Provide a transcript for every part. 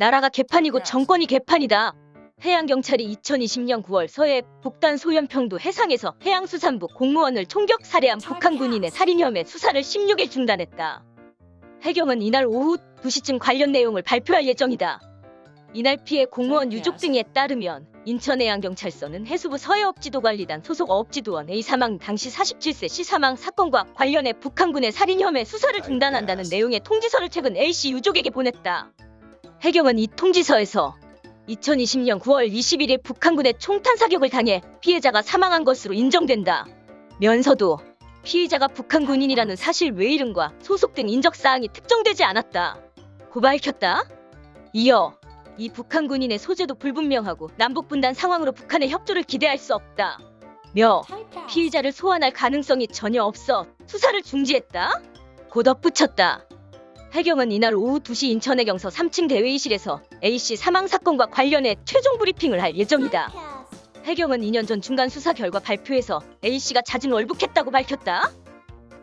나라가 개판이고 정권이 개판이다. 해양경찰이 2020년 9월 서해 북단 소연평도 해상에서 해양수산부 공무원을 총격 살해한 북한 군인의 살인 혐의 수사를 16일 중단했다. 해경은 이날 오후 2시쯤 관련 내용을 발표할 예정이다. 이날 피해 공무원 유족 등에 따르면 인천해양경찰서는 해수부 서해업지도관리단 소속 어업지도원 A 사망 당시 47세 C 사망 사건과 관련해 북한군의 살인 혐의 수사를 중단한다는 내용의 통지서를 최근 A씨 유족에게 보냈다. 해경은 이 통지서에서 2020년 9월 21일 북한군의 총탄 사격을 당해 피해자가 사망한 것으로 인정된다. 면서도 피의자가 북한 군인이라는 사실 외 이름과 소속 등 인적 사항이 특정되지 않았다. 고 밝혔다. 이어 이 북한 군인의 소재도 불분명하고 남북 분단 상황으로 북한의 협조를 기대할 수 없다. 며 피의자를 소환할 가능성이 전혀 없어 수사를 중지했다. 고 덧붙였다. 해경은 이날 오후 2시 인천해경서 3층 대회의실에서 A씨 사망 사건과 관련해 최종 브리핑을 할 예정이다. 해경은 2년 전 중간 수사 결과 발표에서 A씨가 잦은 월북했다고 밝혔다.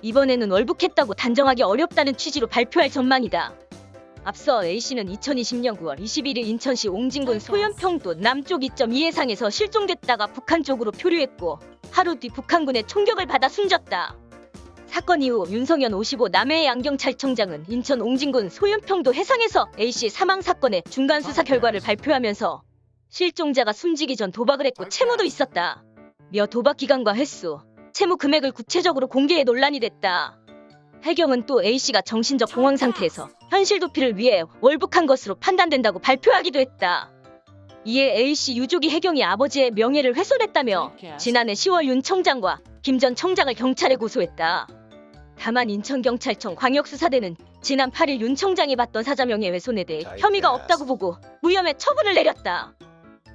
이번에는 월북했다고 단정하기 어렵다는 취지로 발표할 전망이다. 앞서 A씨는 2020년 9월 21일 인천시 옹진군 소연평도 남쪽 2.2 해상에서 실종됐다가 북한 쪽으로 표류했고 하루 뒤 북한군의 총격을 받아 숨졌다. 사건 이후 윤성현 55 남해 양경찰청장은 인천 옹진군 소연평도 해상에서 A씨 사망 사건의 중간 수사 결과를 발표하면서 실종자가 숨지기 전 도박을 했고 채무도 있었다. 며 도박 기간과 횟수, 채무 금액을 구체적으로 공개해 논란이 됐다. 해경은 또 A씨가 정신적 공황 상태에서 현실 도피를 위해 월북한 것으로 판단된다고 발표하기도 했다. 이에 A씨 유족이 해경이 아버지의 명예를 훼손했다며 지난해 10월 윤 청장과 김 전 청장을 경찰에 고소했다. 다만 인천경찰청 광역수사대는 지난 8일 윤 청장이 받던 사자 명예훼손에 대해 혐의가 없다고 보고 무혐의 처분을 내렸다.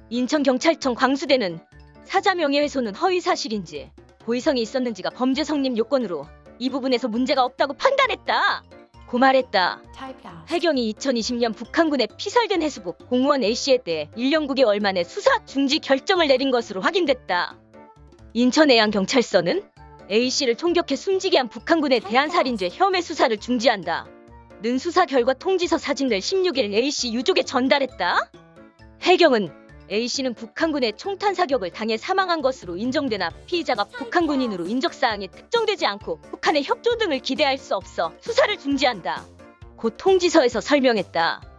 인천경찰청 광수대는 사자 명예훼손은 허위 사실인지 고의성이 있었는지가 범죄 성립 요건으로 이 부분에서 문제가 없다고 판단했다. 고 말했다. 해경이 2020년 북한군의 피살된 해수부 공무원 A씨에 대해 1년 9개월 만에 수사 중지 결정을 내린 것으로 확인됐다. 인천해양경찰서는 A씨를 총격해 숨지게 한 북한군의 대한 살인죄 혐의 수사를 중지한다. 는 수사 결과 통지서 사진을 16일 A씨 유족에 전달했다. 해경은 A씨는 북한군의 총탄 사격을 당해 사망한 것으로 인정되나 피의자가 북한 군인으로 인적 사항이 특정되지 않고 북한의 협조 등을 기대할 수 없어 수사를 중지한다. 곧 통지서에서 설명했다.